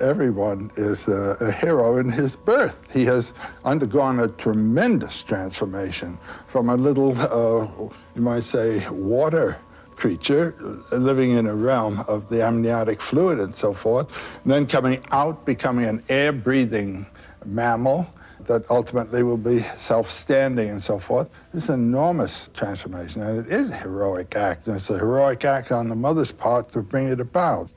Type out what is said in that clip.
Everyone is a, a, hero in his birth. He has undergone a tremendous transformation from a little, uh, you might say, water creature living in a realm of the amniotic fluid and so forth, and then coming out, becoming an air-breathing mammal that ultimately will be self-standing and so forth. It's an enormous transformation, and it is a heroic act, and it's a heroic act on the mother's part to bring it about.